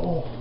Oh.